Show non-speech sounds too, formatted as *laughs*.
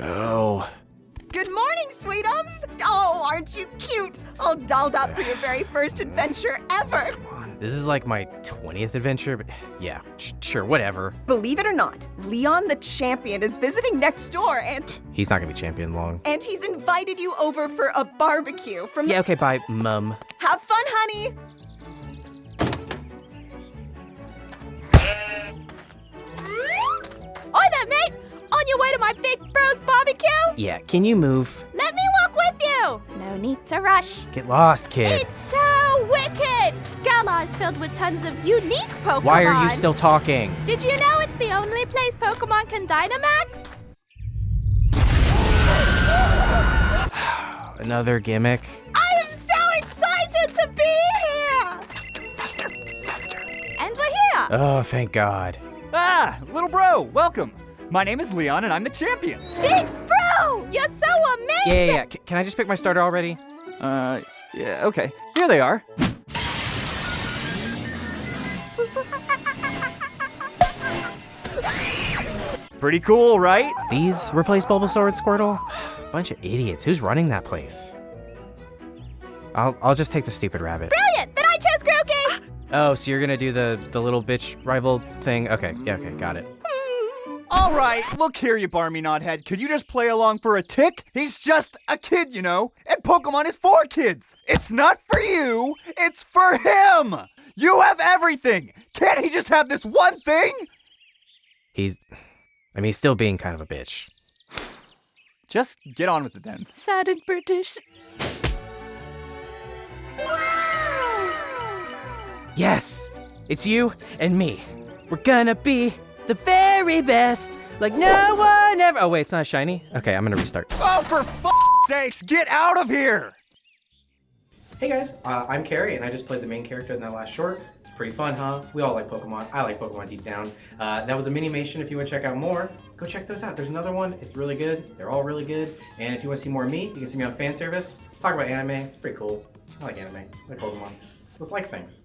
go. Good morning, sweetums! Oh, aren't you cute? All dolled up for your very first adventure ever. Come on, this is like my 20th adventure, but yeah, sure, whatever. Believe it or not, Leon the Champion is visiting next door and... He's not gonna be champion long. And he's invited you over for a barbecue from... Yeah, okay, bye, mum. Have fun, honey! Oi there, mate! On your way to my big bros barbecue? Yeah, can you move? Let me walk with you! No need to rush. Get lost, kid. It's so wicked! Galar is filled with tons of unique Pokemon. Why are you still talking? Did you know it's the only place Pokemon can Dynamax? *sighs* Another gimmick? I am so excited to be here! And we're here! Oh, thank God. Ah, little bro, welcome. My name is Leon and I'm the champion. Big Bro! You're so amazing! Yeah, yeah, yeah. C- can I just pick my starter already? Uh, yeah, okay. Here they are. *laughs* Pretty cool, right? These replace Bulbasaur with Squirtle? *sighs* Bunch of idiots. Who's running that place? I'll, I'll just take the stupid rabbit. Brilliant! Then I chose Grookey! *gasps* Oh, so you're gonna do the, the little bitch rival thing? Okay, yeah, okay, got it. All right, look here, you barmy knothead. Could you just play along for a tick? He's just a kid, you know, and Pokemon is for kids. It's not for you, it's for him. You have everything. Can't he just have this one thing? He's. I mean, he's still being kind of a bitch. Just get on with it then. Sad and British. Yes! It's you and me. We're gonna be the very best, like no one ever. Oh, wait, it's not shiny? Okay, I'm gonna restart. Oh, for f- sakes, get out of here! Hey guys, uh, I'm Carrie, and I just played the main character in that last short. It's pretty fun, huh? We all like Pokemon. I like Pokemon deep down. Uh, that was a Minimation. If you want to check out more, go check those out. There's another one. It's really good. They're all really good. And if you want to see more of me, you can see me on fan service. Talk about anime. It's pretty cool. I like anime. I like Pokemon. Let's like things.